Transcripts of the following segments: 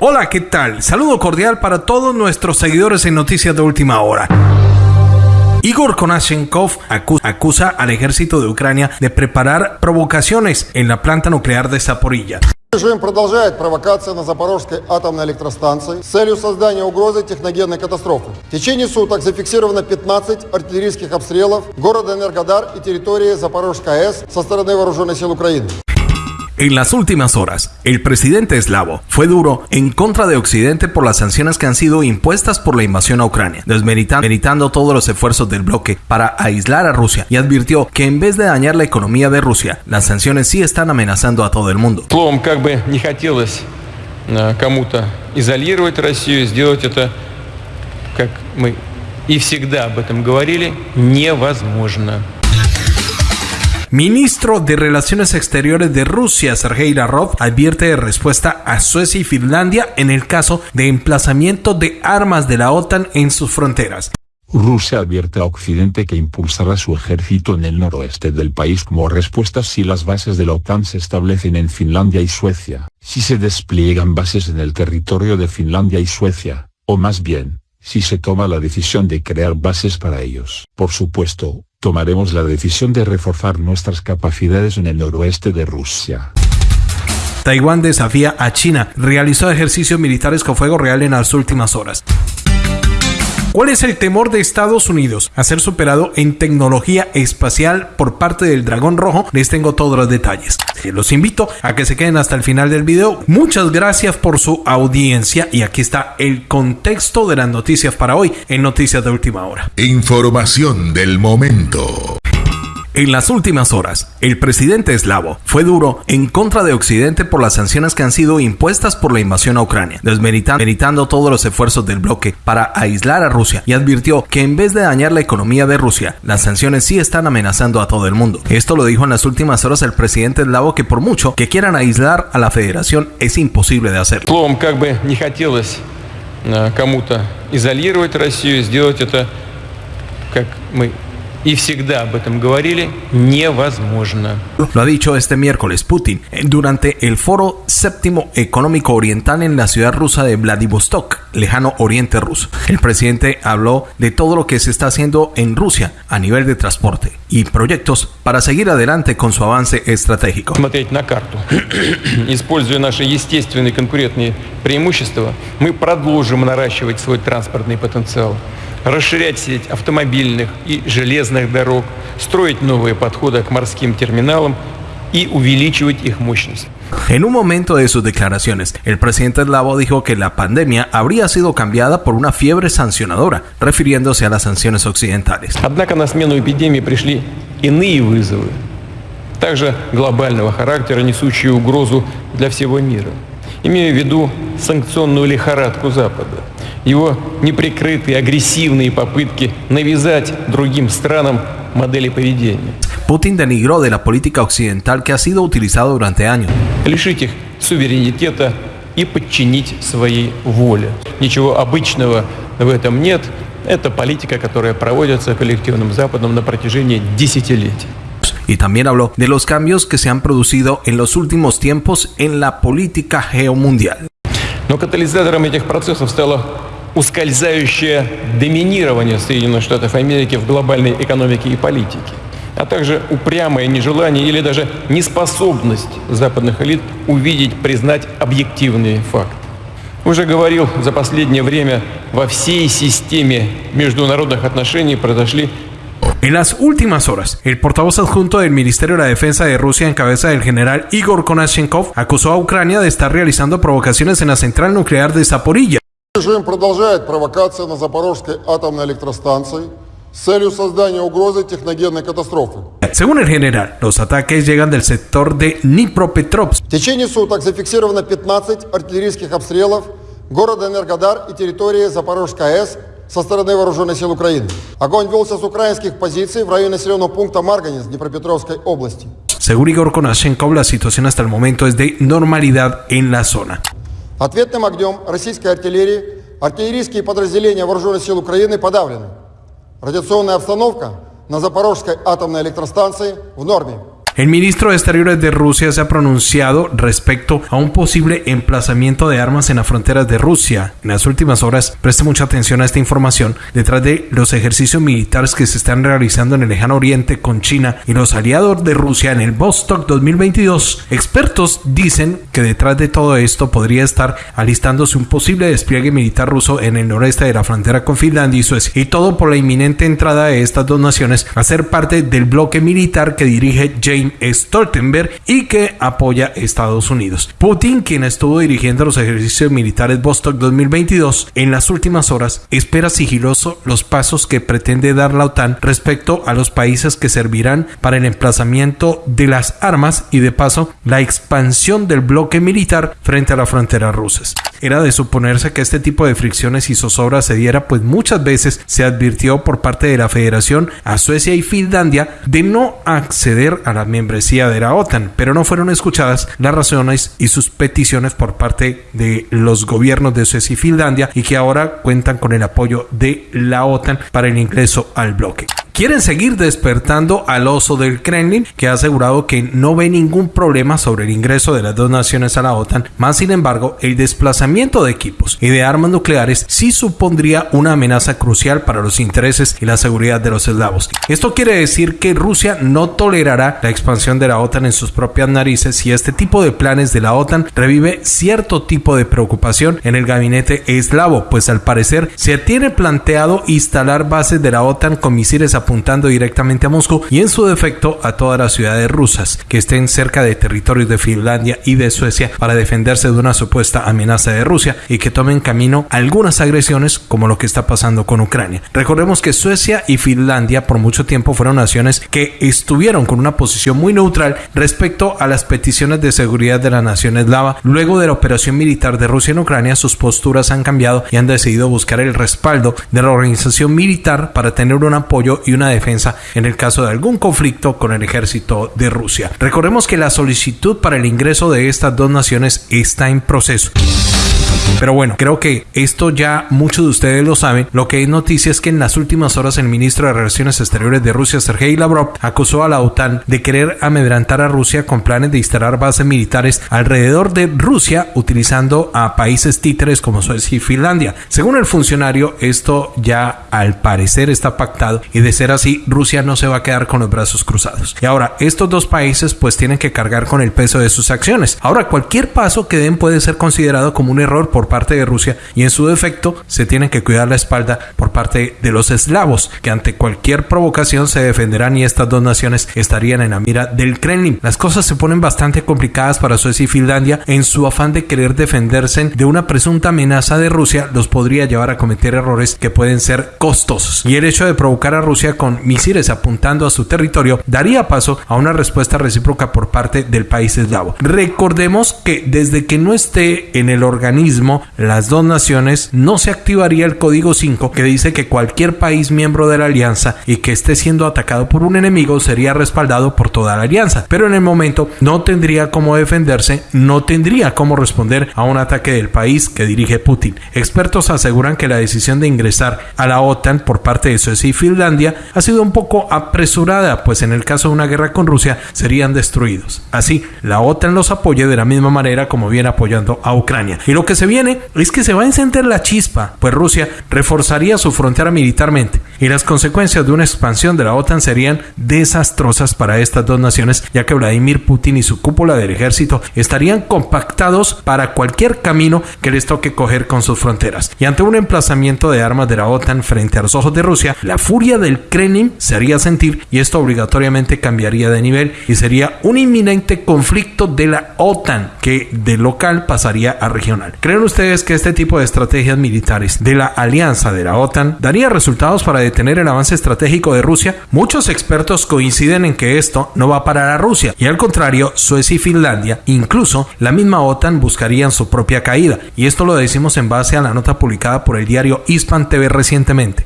Hola, ¿qué tal? Saludo cordial para todos nuestros seguidores en Noticias de Última Hora. Igor Konashenkov acusa al ejército de Ucrania de preparar provocaciones en la planta nuclear de Zaporilla. Режим продолжает провокации на Запорожской атомной электростанции с целью создания угрозы техногенной катастрофы. В течение суток зафиксировано 15 артиллерийских обстрелов города Энергодар и территории Запорожской АЭС со стороны Вооруженных сил Украины. En las últimas horas, el presidente eslavo fue duro en contra de Occidente por las sanciones que han sido impuestas por la invasión a Ucrania, desmeritando todos los esfuerzos del bloque para aislar a Rusia y advirtió que en vez de dañar la economía de Rusia, las sanciones sí están amenazando a todo el mundo. Словом, как бы не хотелось кому-то изолировать Россию, сделать это, как мы и всегда об этом говорили, невозможно. Ministro de Relaciones Exteriores de Rusia, Sergei Lavrov, advierte de respuesta a Suecia y Finlandia en el caso de emplazamiento de armas de la OTAN en sus fronteras. Rusia advierte a Occidente que impulsará su ejército en el noroeste del país como respuesta si las bases de la OTAN se establecen en Finlandia y Suecia, si se despliegan bases en el territorio de Finlandia y Suecia, o más bien, si se toma la decisión de crear bases para ellos. Por supuesto, tomaremos la decisión de reforzar nuestras capacidades en el noroeste de Rusia. Taiwán desafía a China, realizó ejercicios militares con fuego real en las últimas horas. ¿Cuál es el temor de Estados Unidos a ser superado en tecnología espacial por parte del dragón rojo? Les tengo todos los detalles. Los invito a que se queden hasta el final del video. Muchas gracias por su audiencia y aquí está el contexto de las noticias para hoy en Noticias de Última Hora. Información del momento. En las últimas horas, el presidente eslavo fue duro en contra de Occidente por las sanciones que han sido impuestas por la invasión a Ucrania, desmeritando todos los esfuerzos del bloque para aislar a Rusia y advirtió que en vez de dañar la economía de Rusia, las sanciones sí están amenazando a todo el mundo. Esto lo dijo en las últimas horas el presidente eslavo que por mucho que quieran aislar a la federación es imposible de hacerlo. кому-то изолировать Россию, сделать это, как мы y всегда об этом говорили, невозможно. Lo ha dicho este miércoles Putin durante el Foro Séptimo Económico Oriental en la ciudad rusa de Vladivostok, lejano oriente ruso. El presidente habló de todo lo que se está haciendo en Rusia a nivel de transporte y proyectos para seguir adelante con su avance estratégico. Смотреть на карту. Используя наши естественные конкурентные преимущества, мы продолжим наращивать свой транспортный потенциал Расширять сеть автомобильных и железных дорог, строить новые подходы к морским терминалам y увеличивать их мощность. En un momento de sus declaraciones, el presidente eslavo dijo que la pandemia habría sido cambiada por una fiebre sancionadora, refiriéndose a las sanciones occidentales. Однако на смену эпидемии пришли иные вызовы, также глобального характера, несущие угрозу для всего мира. Имею в виду санкционную лихорадку Запада – его неприкрытые агрессивные попытки навязать другим странам модели поведения. Putin denigró de la política occidental que ha sido utilizada durante años. Лишить их суверенитета и подчинить своей воле. Ничего обычного в этом нет. Это политика, которая проводится коллективным Западом на протяжении десятилетий. y también habló de los cambios que se han producido en los últimos tiempos en la política geomundial. Но катализатором этих процессов стало ускользающее доминирование Соединенных Штатов Америки в глобальной экономике и политике, а также упрямое нежелание или даже неспособность западных элит увидеть, признать объективные факты. Уже говорил, за последнее время во всей системе международных отношений произошли En las últimas horas, el portavoz adjunto del Ministerio de la Defensa de Rusia en cabeza del general Igor Konashenkov acusó a Ucrania de estar realizando provocaciones en la central nuclear de Zaporilla. Режим продолжает провокации на Запорожской атомной электростанции с целью создания угрозы техногенной катастрофы. Según el general, los ataques llegan del sector de Dnipropetrovsk. В течение суток зафиксировано 15 артиллерийских обстрелов города Энергодар и территории Запорожской АЭС со стороны вооруженных сил Украины. Огонь велся с украинских позиций в районе населенного пункта Марганец Днепропетровской области. Según Igor Konashenkov, la situación hasta el momento es de normalidad en la zona. Ответным огнем российской артиллерии артиллерийские подразделения Вооруженных сил Украины подавлены. Радиационная обстановка на Запорожской атомной электростанции в норме. El ministro de Exteriores de Rusia se ha pronunciado respecto a un posible emplazamiento de armas en las fronteras de Rusia. En las últimas horas, preste mucha atención a esta información, detrás de los ejercicios militares que se están realizando en el lejano oriente con China y los aliados de Rusia en el Vostok 2022, expertos dicen que detrás de todo esto podría estar alistándose un posible despliegue militar ruso en el noreste de la frontera con Finlandia y Suecia, y todo por la inminente entrada de estas dos naciones a ser parte del bloque militar que dirige James Stoltenberg y que apoya Estados Unidos. Putin, quien estuvo dirigiendo los ejercicios militares Vostok 2022, en las últimas horas espera sigiloso los pasos que pretende dar la OTAN respecto a los países que servirán para el emplazamiento de las armas y de paso la expansión del bloque militar frente a las fronteras rusas. Era de suponerse que este tipo de fricciones y zozobras se diera, pues muchas veces se advirtió por parte de la Federación a Suecia y Finlandia de no acceder a la membresía de la OTAN, pero no fueron escuchadas las razones y sus peticiones por parte de los gobiernos de Suecia y Finlandia y que ahora cuentan con el apoyo de la OTAN para el ingreso al bloque quieren seguir despertando al oso del Kremlin, que ha asegurado que no ve ningún problema sobre el ingreso de las dos naciones a la OTAN, más sin embargo, el desplazamiento de equipos y de armas nucleares sí supondría una amenaza crucial para los intereses y la seguridad de los eslavos. Esto quiere decir que Rusia no tolerará la expansión de la OTAN en sus propias narices si este tipo de planes de la OTAN revive cierto tipo de preocupación en el gabinete eslavo, pues al parecer se tiene planteado instalar bases de la OTAN con misiles a apuntando directamente a Moscú y en su defecto a todas las ciudades rusas que estén cerca de territorios de Finlandia y de Suecia para defenderse de una supuesta amenaza de Rusia y que tomen camino algunas agresiones como lo que está pasando con Ucrania. Recordemos que Suecia y Finlandia por mucho tiempo fueron naciones que estuvieron con una posición muy neutral respecto a las peticiones de seguridad de la nación eslava. Luego de la operación militar de Rusia en Ucrania, sus posturas han cambiado y han decidido buscar el respaldo de la organización militar para tener un apoyo y una defensa en el caso de algún conflicto con el ejército de Rusia. Recordemos que la solicitud para el ingreso de estas dos naciones está en proceso. Pero bueno, creo que esto ya muchos de ustedes lo saben. Lo que es noticia es que en las últimas horas el ministro de Relaciones Exteriores de Rusia, Sergei Lavrov, acusó a la OTAN de querer amedrantar a Rusia con planes de instalar bases militares alrededor de Rusia utilizando a países títeres como Suecia y Finlandia. Según el funcionario, esto ya al parecer está pactado y de ser así, Rusia no se va a quedar con los brazos cruzados. Y ahora, estos dos países pues tienen que cargar con el peso de sus acciones. Ahora, cualquier paso que den puede ser considerado como un error por parte de Rusia y en su defecto se tiene que cuidar la espalda por parte de los eslavos que ante cualquier provocación se defenderán y estas dos naciones estarían en la mira del Kremlin. Las cosas se ponen bastante complicadas para Suecia y Finlandia en su afán de querer defenderse de una presunta amenaza de Rusia los podría llevar a cometer errores que pueden ser costosos y el hecho de provocar a Rusia con misiles apuntando a su territorio daría paso a una respuesta recíproca por parte del país eslavo. Recordemos que desde que no esté en el organismo las dos naciones, no se activaría el código 5 que dice que cualquier país miembro de la alianza y que esté siendo atacado por un enemigo sería respaldado por toda la alianza. Pero en el momento no tendría cómo defenderse, no tendría cómo responder a un ataque del país que dirige Putin. Expertos aseguran que la decisión de ingresar a la OTAN por parte de Suecia y Finlandia ha sido un poco apresurada, pues en el caso de una guerra con Rusia serían destruidos. Así, la OTAN los apoya de la misma manera como viene apoyando a Ucrania. Y lo que se viene es que se va a encender la chispa, pues Rusia reforzaría su frontera militarmente y las consecuencias de una expansión de la OTAN serían desastrosas para estas dos naciones, ya que Vladimir Putin y su cúpula del ejército estarían compactados para cualquier camino que les toque coger con sus fronteras. Y ante un emplazamiento de armas de la OTAN frente a los ojos de Rusia, la furia del Kremlin se haría sentir y esto obligatoriamente cambiaría de nivel y sería un inminente conflicto de la OTAN que de local pasaría a regional. ¿Creen ustedes que este tipo de estrategias militares de la alianza de la OTAN daría resultados para detener el avance estratégico de Rusia? Muchos expertos coinciden en que esto no va a parar a Rusia y al contrario, Suecia y Finlandia, incluso la misma OTAN buscarían su propia caída. Y esto lo decimos en base a la nota publicada por el diario Hispan TV recientemente.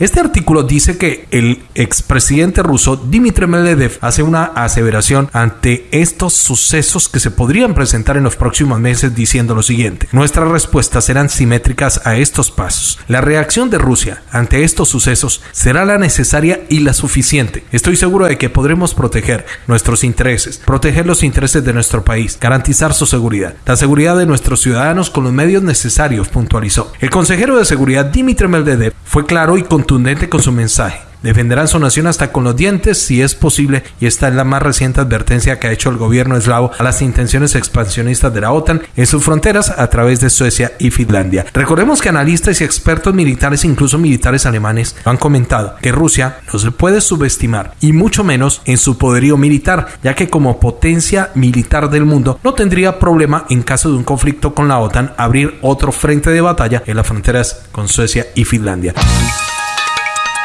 Este artículo dice que el expresidente ruso Dmitry Medvedev hace una aseveración ante estos sucesos que se podrían presentar en los próximos meses diciendo lo siguiente. Nuestras respuestas serán simétricas a estos pasos. La reacción de Rusia ante estos sucesos será la necesaria y la suficiente. Estoy seguro de que podremos proteger nuestros intereses, proteger los intereses de nuestro país, garantizar su seguridad, la seguridad de nuestros ciudadanos con los medios necesarios, puntualizó. El consejero de seguridad Dmitry Medvedev fue claro y contundente con su mensaje. Defenderán su nación hasta con los dientes si es posible y esta es la más reciente advertencia que ha hecho el gobierno eslavo a las intenciones expansionistas de la OTAN en sus fronteras a través de Suecia y Finlandia. Recordemos que analistas y expertos militares, incluso militares alemanes, han comentado que Rusia no se puede subestimar y mucho menos en su poderío militar, ya que como potencia militar del mundo no tendría problema en caso de un conflicto con la OTAN abrir otro frente de batalla en las fronteras con Suecia y Finlandia.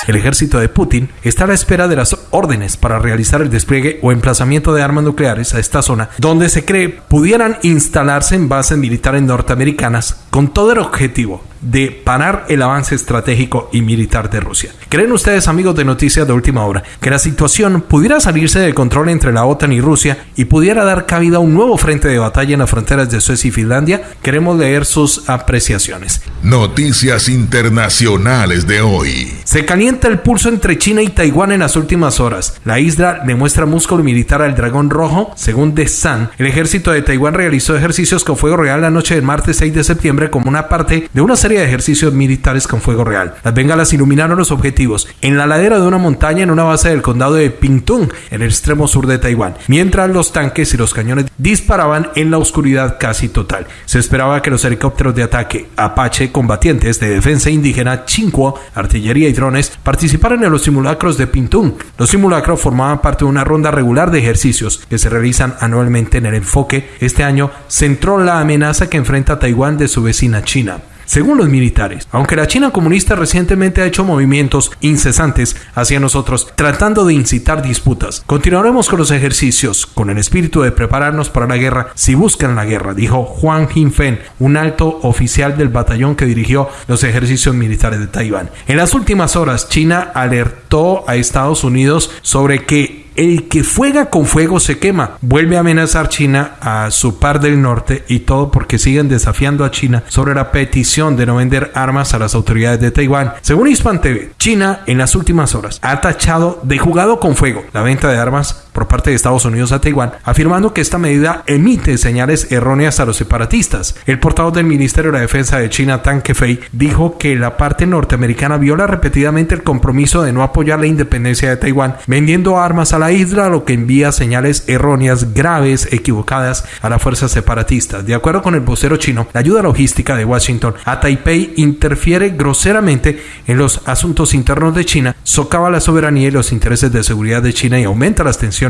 El ejército de Putin está a la espera de las órdenes para realizar el despliegue o emplazamiento de armas nucleares a esta zona, donde se cree pudieran instalarse en bases militares norteamericanas con todo el objetivo de parar el avance estratégico y militar de Rusia. ¿Creen ustedes, amigos de Noticias de Última Hora, que la situación pudiera salirse del control entre la OTAN y Rusia y pudiera dar cabida a un nuevo frente de batalla en las fronteras de Suecia y Finlandia? Queremos leer sus apreciaciones. Noticias internacionales de hoy. Se calienta el pulso entre China y Taiwán en las últimas horas. La isla demuestra músculo militar al dragón rojo. Según The Sun, el ejército de Taiwán realizó ejercicios con fuego real la noche del martes 6 de septiembre como una parte de una serie de ejercicios militares con fuego real. Las bengalas iluminaron los objetivos en la ladera de una montaña en una base del condado de Pingtung, en el extremo sur de Taiwán, mientras los tanques y los cañones disparaban en la oscuridad casi total. Se esperaba que los helicópteros de ataque Apache combatientes de defensa indígena Chinquo, artillería y drones participaran en los simulacros de Pingtung. Los simulacros formaban parte de una ronda regular de ejercicios que se realizan anualmente en el enfoque. Este año centró la amenaza que enfrenta Taiwán de su vecina China. Según los militares, aunque la China comunista recientemente ha hecho movimientos incesantes hacia nosotros tratando de incitar disputas, continuaremos con los ejercicios con el espíritu de prepararnos para la guerra si buscan la guerra, dijo Juan Jinfen, un alto oficial del batallón que dirigió los ejercicios militares de Taiwán. En las últimas horas, China alertó a Estados Unidos sobre que el que fuega con fuego se quema. Vuelve a amenazar China a su par del norte y todo porque siguen desafiando a China sobre la petición de no vender armas a las autoridades de Taiwán. Según Hispan TV, China en las últimas horas ha tachado de jugado con fuego la venta de armas por parte de Estados Unidos a Taiwán, afirmando que esta medida emite señales erróneas a los separatistas. El portavoz del Ministerio de la Defensa de China, Tang Kefei, dijo que la parte norteamericana viola repetidamente el compromiso de no apoyar la independencia de Taiwán, vendiendo armas a la isla, lo que envía señales erróneas, graves, equivocadas a las fuerzas separatistas. De acuerdo con el vocero chino, la ayuda logística de Washington a Taipei interfiere groseramente en los asuntos internos de China, socava la soberanía y los intereses de seguridad de China y aumenta las tensiones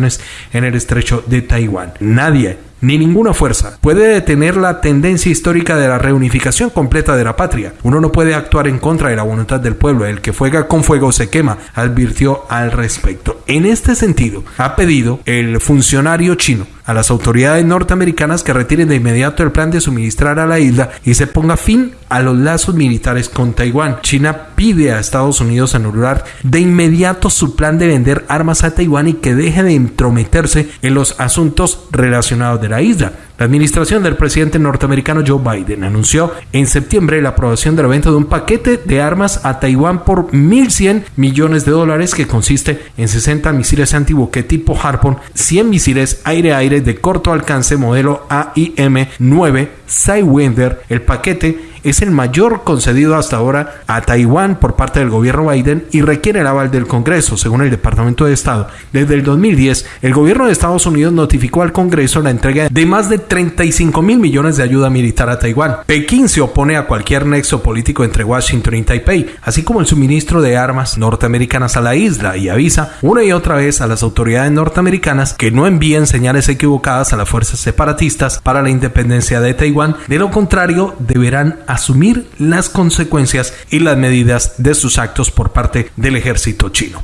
en el estrecho de Taiwán. Nadie ni ninguna fuerza puede detener la tendencia histórica de la reunificación completa de la patria. Uno no puede actuar en contra de la voluntad del pueblo. El que fuega con fuego se quema, advirtió al respecto. En este sentido, ha pedido el funcionario chino a las autoridades norteamericanas que retiren de inmediato el plan de suministrar a la isla y se ponga fin a los lazos militares con Taiwán. China pide a Estados Unidos anular de inmediato su plan de vender armas a Taiwán y que deje de entrometerse en los asuntos relacionados de la isla. La administración del presidente norteamericano Joe Biden anunció en septiembre la aprobación de la venta de un paquete de armas a Taiwán por 1.100 millones de dólares que consiste en 60 misiles antibuque tipo Harpoon, 100 misiles aire-aire de corto alcance modelo AIM-9 Sidewinder. El paquete es el mayor concedido hasta ahora a Taiwán por parte del gobierno Biden y requiere el aval del Congreso, según el Departamento de Estado. Desde el 2010, el gobierno de Estados Unidos notificó al Congreso la entrega de más de 35 mil millones de ayuda militar a Taiwán. Pekín se opone a cualquier nexo político entre Washington y Taipei, así como el suministro de armas norteamericanas a la isla y avisa una y otra vez a las autoridades norteamericanas que no envíen señales equivocadas a las fuerzas separatistas para la independencia de Taiwán. De lo contrario, deberán asumir las consecuencias y las medidas de sus actos por parte del ejército chino.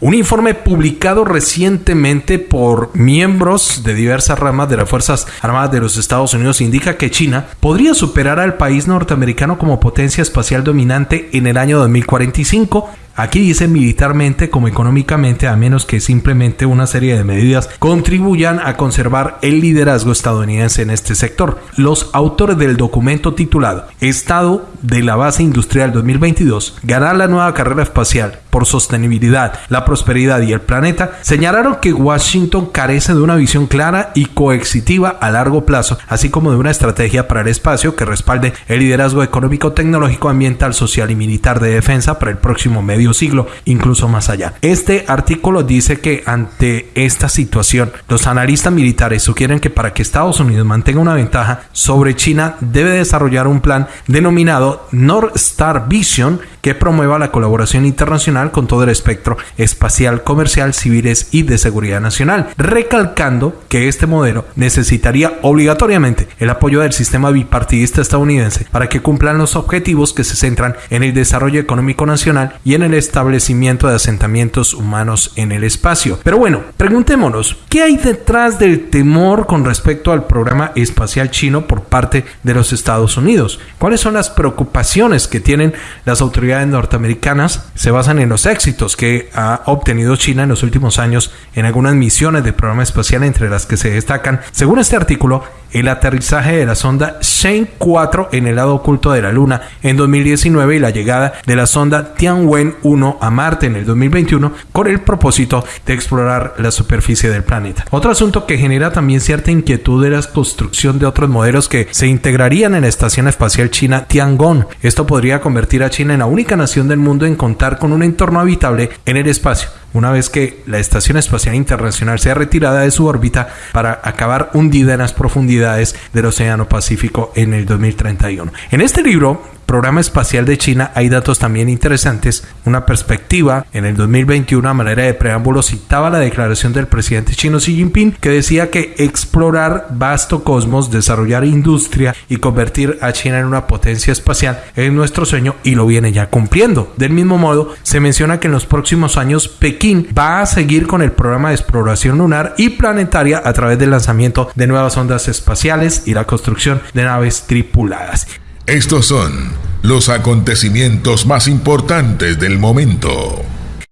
Un informe publicado recientemente por miembros de diversas ramas de las Fuerzas Armadas de los Estados Unidos indica que China podría superar al país norteamericano como potencia espacial dominante en el año 2045 Aquí dice militarmente como económicamente, a menos que simplemente una serie de medidas contribuyan a conservar el liderazgo estadounidense en este sector. Los autores del documento titulado Estado de la Base Industrial 2022, ganar la nueva carrera espacial por sostenibilidad, la prosperidad y el planeta, señalaron que Washington carece de una visión clara y coexitiva a largo plazo, así como de una estrategia para el espacio que respalde el liderazgo económico, tecnológico, ambiental, social y militar de defensa para el próximo medio siglo, incluso más allá. Este artículo dice que ante esta situación, los analistas militares sugieren que para que Estados Unidos mantenga una ventaja sobre China, debe desarrollar un plan denominado North Star Vision que promueva la colaboración internacional con todo el espectro espacial, comercial, civiles y de seguridad nacional, recalcando que este modelo necesitaría obligatoriamente el apoyo del sistema bipartidista estadounidense para que cumplan los objetivos que se centran en el desarrollo económico nacional y en el establecimiento de asentamientos humanos en el espacio. Pero bueno, preguntémonos, ¿qué hay detrás del temor con respecto al programa espacial chino por parte de los Estados Unidos? ¿Cuáles son las preocupaciones que tienen las autoridades norteamericanas? Se basan en los éxitos que ha obtenido China en los últimos años en algunas misiones del programa espacial entre las que se destacan, según este artículo, el aterrizaje de la sonda Shane 4 en el lado oculto de la Luna en 2019 y la llegada de la sonda Tianwen 1 a Marte en el 2021 con el propósito de explorar la superficie del planeta. Otro asunto que genera también cierta inquietud es la construcción de otros modelos que se integrarían en la Estación Espacial China Tiangong. Esto podría convertir a China en la única nación del mundo en contar con un entorno habitable en el espacio una vez que la Estación Espacial Internacional sea retirada de su órbita para acabar hundida en las profundidades del Océano Pacífico en el 2031. En este libro, Programa Espacial de China hay datos también interesantes. Una perspectiva en el 2021 a manera de preámbulo citaba la declaración del presidente chino Xi Jinping que decía que explorar vasto cosmos, desarrollar industria y convertir a China en una potencia espacial es nuestro sueño y lo viene ya cumpliendo. Del mismo modo, se menciona que en los próximos años Pekín va a seguir con el programa de exploración lunar y planetaria a través del lanzamiento de nuevas ondas espaciales y la construcción de naves tripuladas. Estos son los acontecimientos más importantes del momento.